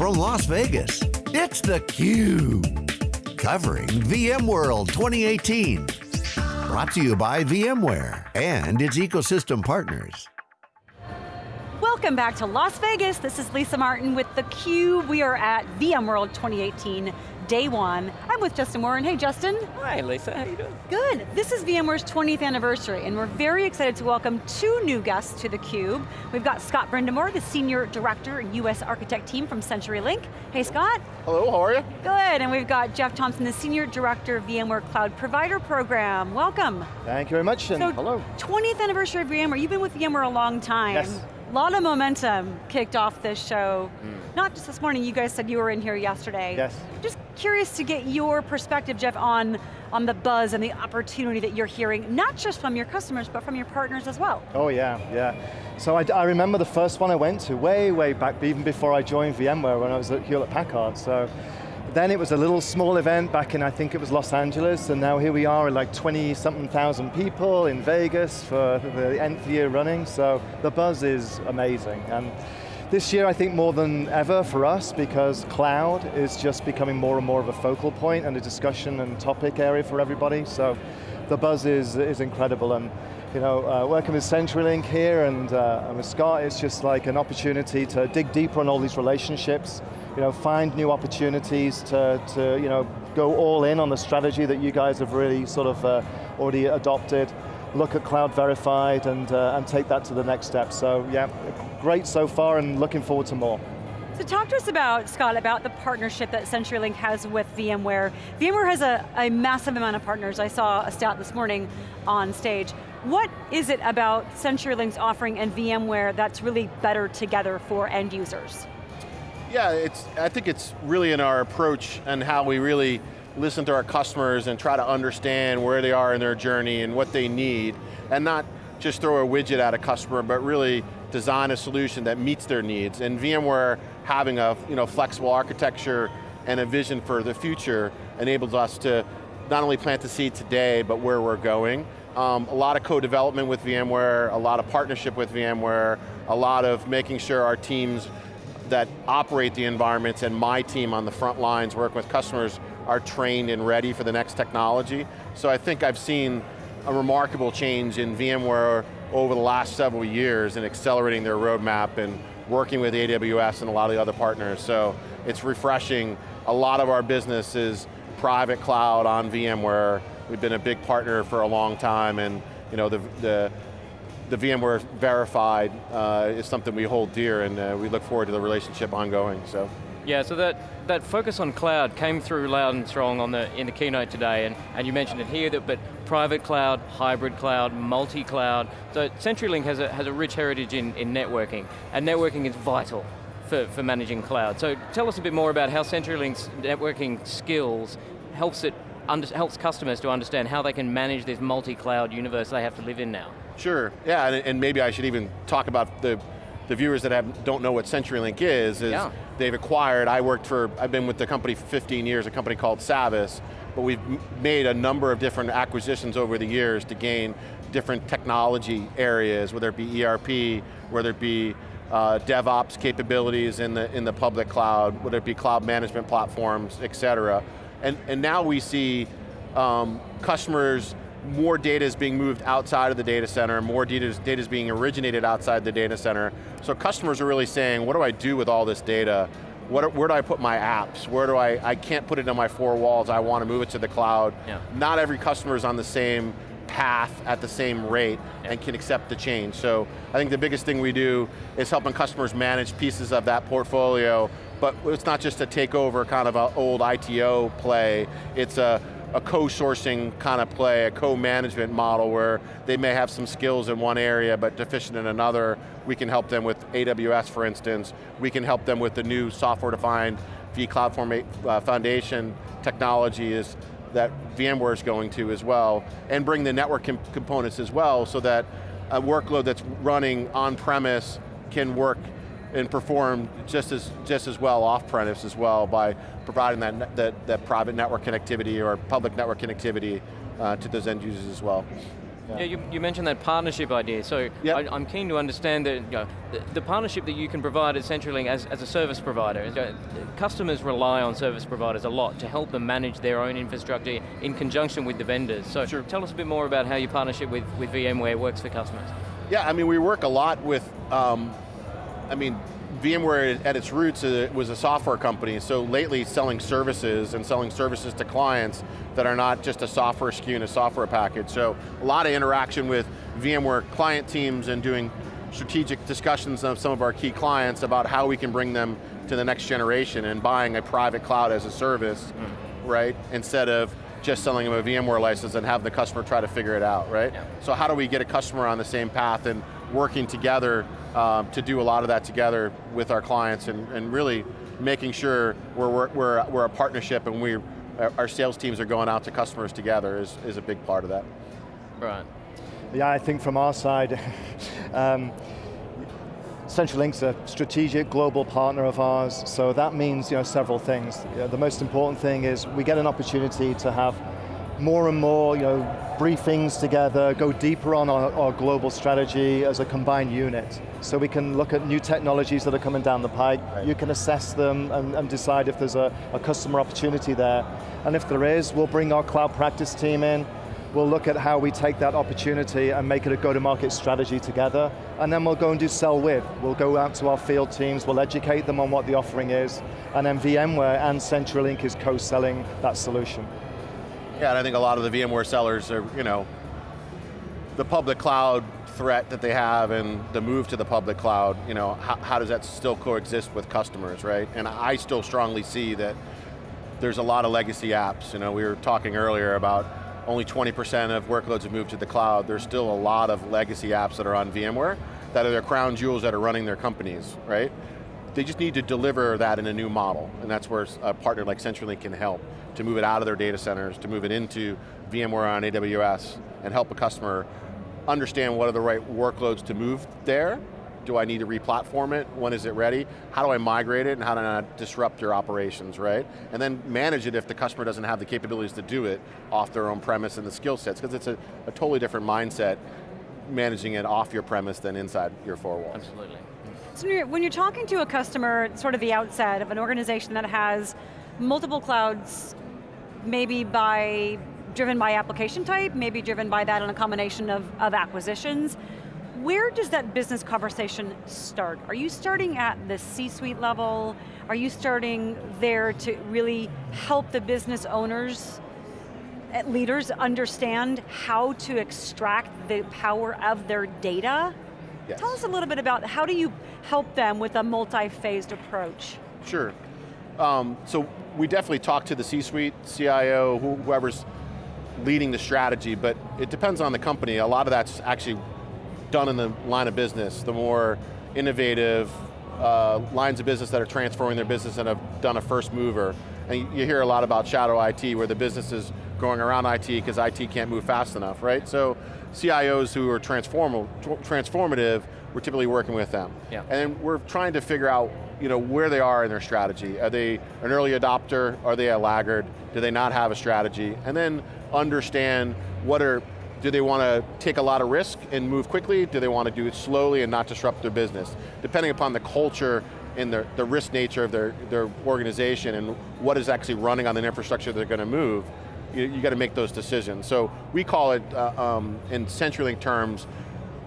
from Las Vegas, it's theCUBE. Covering VMworld 2018. Brought to you by VMware and its ecosystem partners. Welcome back to Las Vegas. This is Lisa Martin with theCUBE. We are at VMworld 2018 day one. I'm with Justin Warren. Hey Justin. Hi Lisa, how you doing? Good. This is VMware's 20th anniversary and we're very excited to welcome two new guests to theCUBE. We've got Scott Brindamore, the Senior Director and US Architect team from CenturyLink. Hey Scott. Hello, how are you? Good, and we've got Jeff Thompson, the Senior Director of VMware Cloud Provider Program. Welcome. Thank you very much, and so, hello. 20th anniversary of VMware, you've been with VMware a long time. Yes. A lot of momentum kicked off this show. Mm. Not just this morning, you guys said you were in here yesterday. Yes. Just curious to get your perspective, Jeff, on, on the buzz and the opportunity that you're hearing, not just from your customers, but from your partners as well. Oh yeah, yeah. So I, I remember the first one I went to, way, way back, even before I joined VMware when I was at Hewlett Packard. So then it was a little small event back in, I think it was Los Angeles, and now here we are at like 20 something thousand people in Vegas for the nth year running, so the buzz is amazing. And this year I think more than ever for us because cloud is just becoming more and more of a focal point and a discussion and topic area for everybody, so the buzz is, is incredible. and you know, uh, working with CenturyLink here and, uh, and with Scott, it's just like an opportunity to dig deeper on all these relationships, you know, find new opportunities to, to you know, go all in on the strategy that you guys have really sort of uh, already adopted, look at Cloud Verified and, uh, and take that to the next step. So yeah, great so far and looking forward to more. So talk to us about, Scott, about the partnership that CenturyLink has with VMware. VMware has a, a massive amount of partners. I saw a stat this morning on stage. What is it about CenturyLink's offering and VMware that's really better together for end users? Yeah, it's, I think it's really in our approach and how we really listen to our customers and try to understand where they are in their journey and what they need, and not just throw a widget at a customer, but really design a solution that meets their needs. And VMware having a you know, flexible architecture and a vision for the future enables us to not only plant the seed today, but where we're going. Um, a lot of co-development with VMware, a lot of partnership with VMware, a lot of making sure our teams that operate the environments and my team on the front lines work with customers are trained and ready for the next technology. So I think I've seen a remarkable change in VMware over the last several years in accelerating their roadmap and working with AWS and a lot of the other partners. So it's refreshing. A lot of our business is private cloud on VMware. We've been a big partner for a long time and you know, the, the the VMware Verified uh, is something we hold dear and uh, we look forward to the relationship ongoing, so. Yeah, so that, that focus on cloud came through loud and strong on the, in the keynote today, and, and you mentioned it here, that, but private cloud, hybrid cloud, multi-cloud. So CenturyLink has a, has a rich heritage in, in networking, and networking is vital for, for managing cloud. So tell us a bit more about how CenturyLink's networking skills helps it helps customers to understand how they can manage this multi-cloud universe they have to live in now. Sure, yeah, and, and, maybe I should even talk about the, the viewers that have, don't know what CenturyLink is, is yeah. they've acquired, I worked for, I've been with the company for 15 years, a company called Savvis, but we've made a number of different acquisitions over the years to gain different technology areas, whether it be ERP, whether it be uh, DevOps capabilities in the, in the public cloud, whether it be cloud management platforms, et cetera. And, and now we see um, customers more data is being moved outside of the data center, more data is, data is being originated outside the data center. So customers are really saying, what do I do with all this data? What, where do I put my apps? Where do I, I can't put it in my four walls, I want to move it to the cloud. Yeah. Not every customer is on the same path at the same rate yeah. and can accept the change. So I think the biggest thing we do is helping customers manage pieces of that portfolio, but it's not just a takeover kind of an old ITO play, it's a a co-sourcing kind of play, a co-management model where they may have some skills in one area but deficient in another. We can help them with AWS, for instance. We can help them with the new software-defined vCloud uh, Foundation technology is that VMware is going to as well, and bring the network components as well so that a workload that's running on-premise can work and perform just as, just as well off-premise as well by providing that, that, that private network connectivity or public network connectivity uh, to those end users as well. Yeah, yeah you, you, mentioned that partnership idea, so yep. I, am keen to understand that, you know, the, the, partnership that you can provide at CenturyLink as, as a service provider. You know, customers rely on service providers a lot to help them manage their own infrastructure in conjunction with the vendors. So sure. tell us a bit more about how your partnership with, with VMware works for customers. Yeah, I mean, we work a lot with, um, I mean, VMware at its roots uh, was a software company, so lately selling services and selling services to clients that are not just a software SKU and a software package. So a lot of interaction with VMware client teams and doing strategic discussions of some of our key clients about how we can bring them to the next generation and buying a private cloud as a service, mm. right? Instead of just selling them a VMware license and have the customer try to figure it out, right? Yeah. So how do we get a customer on the same path and working together um, to do a lot of that together with our clients and, and really making sure we're, we're, we're a partnership and we our sales teams are going out to customers together is, is a big part of that. Right. Yeah, I think from our side, um, CenturyLink's a strategic global partner of ours, so that means you know, several things. You know, the most important thing is we get an opportunity to have more and more you know, briefings together, go deeper on our, our, global strategy as a combined unit. So we can look at new technologies that are coming down the pike, right. you can assess them and, and decide if there's a, a, customer opportunity there. And if there is, we'll bring our cloud practice team in, we'll look at how we take that opportunity and make it a go-to-market strategy together, and then we'll go and do sell with. We'll go out to our field teams, we'll educate them on what the offering is, and then VMware and CenturyLink is co-selling that solution. Yeah, and I think a lot of the VMware sellers are, you know, the public cloud threat that they have and the move to the public cloud, you know, how, how, does that still coexist with customers, right? And I still strongly see that there's a lot of legacy apps. You know, we were talking earlier about only 20% of workloads have moved to the cloud. There's still a lot of legacy apps that are on VMware that are their crown jewels that are running their companies, right? They just need to deliver that in a new model, and that's where a partner like CenturyLink can help to move it out of their data centers, to move it into VMware on AWS, and help a customer understand what are the right workloads to move there. Do I need to re-platform it? When is it ready? How do I migrate it and how do I disrupt your operations, right? And then manage it if the customer doesn't have the capabilities to do it off their own premise and the skill sets, because it's a, a totally different mindset managing it off your premise than inside your four walls. Absolutely. So when you're, when you're talking to a customer, sort of the outset of an organization that has multiple clouds, maybe by driven by application type, maybe driven by that in a combination of, of acquisitions. Where does that business conversation start? Are you starting at the C-suite level? Are you starting there to really help the business owners, eh, leaders understand how to extract the power of their data? Yes. Tell us a little bit about how do you help them with a multi-phased approach? Sure. Um, so we definitely talk to the C-suite, CIO, whoever's leading the strategy, but it depends on the company. A lot of that's actually done in the line of business. The more innovative uh, lines of business that are transforming their business and have done a first mover. And you hear a lot about shadow IT where the business is going around IT because IT can't move fast enough, right? So CIOs who are transform transformative, we're typically working with them. Yeah. And we're trying to figure out you know, where they are in their strategy. Are they an early adopter? Are they a laggard? Do they not have a strategy? And then understand what are, do they want to take a lot of risk and move quickly? Do they want to do it slowly and not disrupt their business? Depending upon the culture and the, the risk nature of their, their organization and what is actually running on the infrastructure they're going to move, you, you got to make those decisions. So we call it, uh, um, in CenturyLink terms,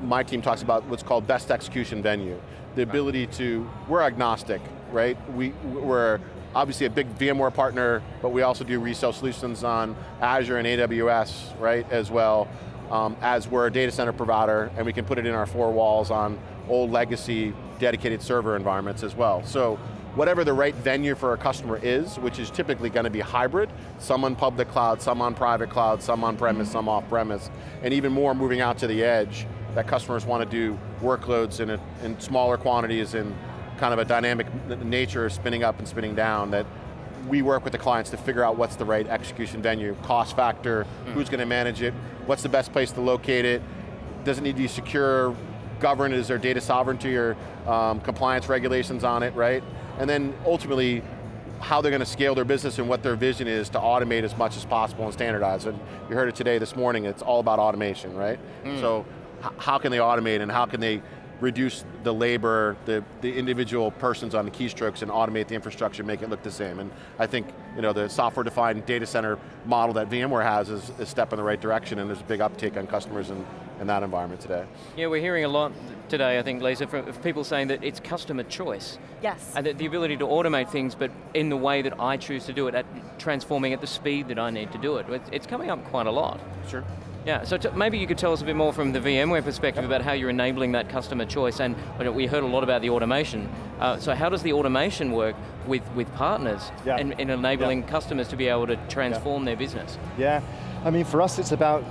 my team talks about what's called best execution venue. The ability to, we're agnostic, right? We, we're obviously a big VMware partner, but we also do resale solutions on Azure and AWS, right, as well, um, as we're a data center provider, and we can put it in our four walls on old legacy dedicated server environments as well. So whatever the right venue for a customer is, which is typically going to be hybrid, some on public cloud, some on private cloud, some on premise, some off premise, and even more moving out to the edge, that customers want to do workloads in, a, in smaller quantities and kind of a dynamic nature of spinning up and spinning down that we work with the clients to figure out what's the right execution venue, cost factor, mm. who's going to manage it, what's the best place to locate it, does it need to be secure, governed, is there data sovereignty or um, compliance regulations on it, right? And then ultimately, how they're going to scale their business and what their vision is to automate as much as possible and standardize. And you heard it today, this morning, it's all about automation, right? Mm. So how can they automate and how can they reduce the labor, the, the individual persons on the keystrokes and automate the infrastructure, make it look the same. And I think you know, the software-defined data center model that VMware has is a step in the right direction and there's a big uptake on customers in, in that environment today. Yeah, we're hearing a lot today, I think, Lisa, from people saying that it's customer choice. Yes. And that the ability to automate things, but in the way that I choose to do it, at transforming at the speed that I need to do it. It's coming up quite a lot. Sure. Yeah, so maybe you could tell us a bit more from the VMware perspective about how you're enabling that customer choice, and we heard a lot about the automation. Uh, so how does the automation work with, with partners yeah. in, in enabling yeah. customers to be able to transform yeah. their business? Yeah, I mean for us it's about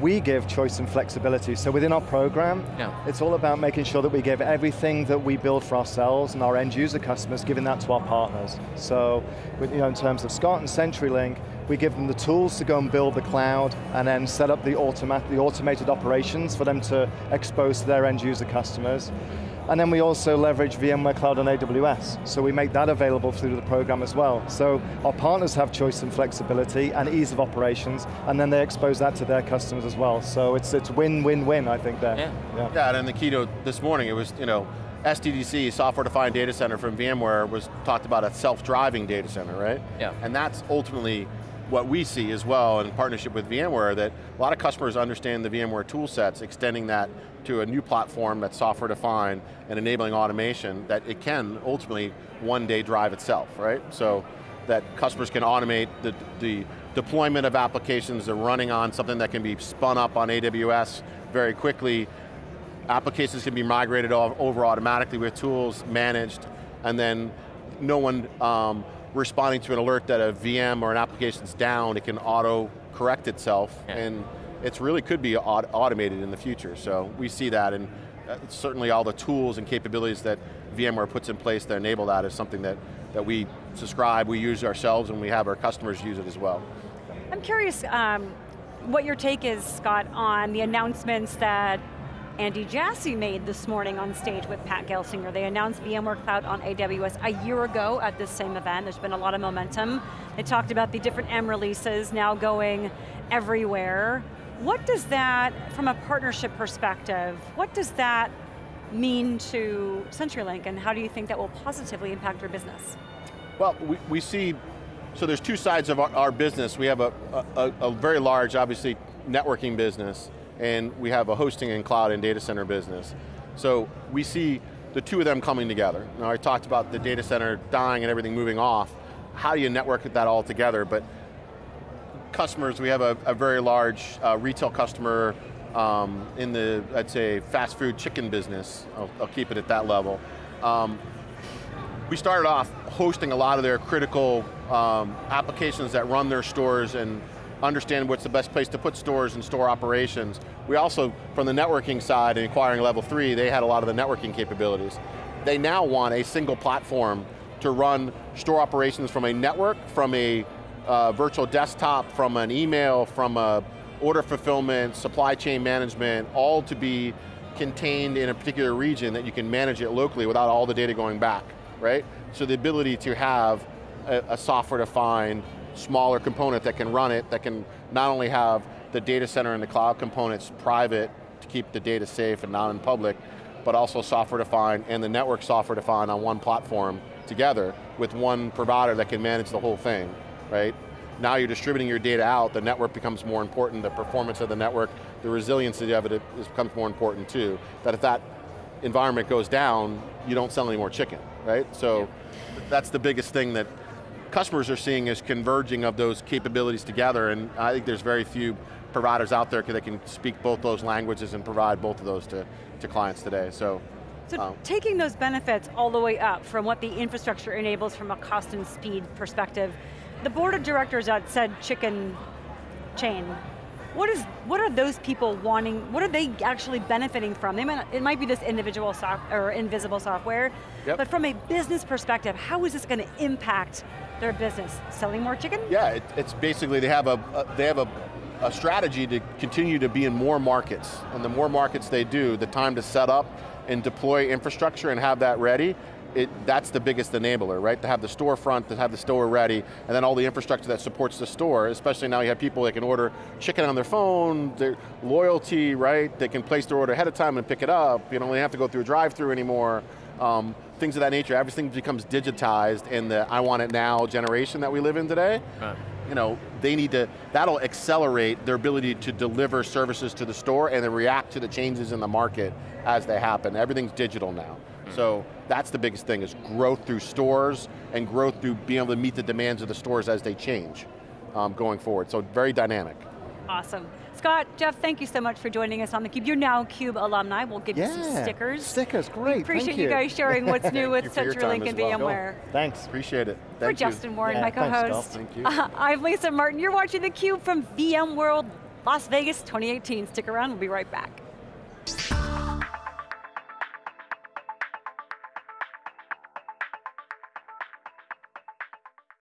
we give choice and flexibility. So within our program, yeah. it's all about making sure that we give everything that we build for ourselves and our end user customers, giving that to our partners. So you know, in terms of Scott and CenturyLink, we give them the tools to go and build the cloud and then set up the, automat the automated operations for them to expose to their end user customers. And then we also leverage VMware Cloud on AWS. So we make that available through the program as well. So our partners have choice and flexibility and ease of operations, and then they expose that to their customers as well. So it's it's win-win-win, I think there. Yeah. yeah. yeah, and in the keynote this morning, it was, you know, SDDC, Software Defined Data Center from VMware, was talked about a self-driving data center, right? Yeah. And that's ultimately what we see as well in partnership with VMware that a lot of customers understand the VMware tool sets, extending that to a new platform that's software defined and enabling automation that it can ultimately one day drive itself, right? So that customers can automate the, the deployment of applications that are running on something that can be spun up on AWS very quickly. Applications can be migrated over automatically with tools, managed, and then no one um, responding to an alert that a VM or an application's down, it can auto correct itself, yeah. and it really could be aut automated in the future. So we see that, and uh, certainly all the tools and capabilities that VMware puts in place to enable that is something that, that we subscribe, we use ourselves, and we have our customers use it as well. I'm curious um, what your take is, Scott, on the announcements that Andy Jassy made this morning on stage with Pat Gelsinger. They announced VMware Cloud on AWS a year ago at this same event. There's been a lot of momentum. They talked about the different M releases now going everywhere. What does that, from a partnership perspective, what does that mean to CenturyLink and how do you think that will positively impact your business? Well, we, we see, so there's two sides of our, our business. We have a, a, a very large, obviously, networking business and we have a hosting and cloud and data center business. So we see the two of them coming together. Now I talked about the data center dying and everything moving off. How do you network that all together? But customers, we have a, a very large uh, retail customer um, in the, I'd say, fast food chicken business. I'll, I'll keep it at that level. Um, we started off hosting a lot of their critical um, applications that run their stores and understand what's the best place to put stores and store operations. We also, from the networking side and acquiring level three, they had a lot of the networking capabilities. They now want a single platform to run store operations from a network, from a uh, virtual desktop, from an email, from a order fulfillment, supply chain management, all to be contained in a particular region that you can manage it locally without all the data going back, right? So the ability to have a, a software-defined smaller component that can run it, that can not only have the data center and the cloud components private to keep the data safe and not in public, but also software defined and the network software defined on one platform together with one provider that can manage the whole thing, right? Now you're distributing your data out, the network becomes more important, the performance of the network, the resiliency of it becomes more important too. That if that environment goes down, you don't sell any more chicken, right? So yeah. that's the biggest thing that customers are seeing is converging of those capabilities together, and I think there's very few providers out there that can speak both those languages and provide both of those to, to clients today, so. So um, taking those benefits all the way up from what the infrastructure enables from a cost and speed perspective, the board of directors at said chicken chain what is what are those people wanting? What are they actually benefiting from? They might, it might be this individual soft or invisible software, yep. but from a business perspective, how is this going to impact their business? Selling more chicken? Yeah, it, it's basically they have a, a they have a, a strategy to continue to be in more markets, and the more markets they do, the time to set up and deploy infrastructure and have that ready, it, that's the biggest enabler, right? To have the storefront, to have the store ready, and then all the infrastructure that supports the store, especially now you have people that can order chicken on their phone, their loyalty, right? They can place their order ahead of time and pick it up. You don't really have to go through a drive-through anymore. Um, things of that nature, everything becomes digitized in the I want it now generation that we live in today. Right. You know, they need to, that'll accelerate their ability to deliver services to the store and then react to the changes in the market as they happen. Everything's digital now. So that's the biggest thing, is growth through stores and growth through being able to meet the demands of the stores as they change um, going forward. So very dynamic. Awesome. Scott, Jeff, thank you so much for joining us on theCUBE. You're now CUBE alumni. We'll give yeah, you some stickers. Stickers, great, we appreciate you. you. guys sharing what's new with CenturyLink and well. VMware. Thanks. Appreciate it. Thank for you. Justin Warren, yeah, my co-host. Thank you. Uh, I'm Lisa Martin. You're watching theCUBE from VMworld Las Vegas 2018. Stick around, we'll be right back.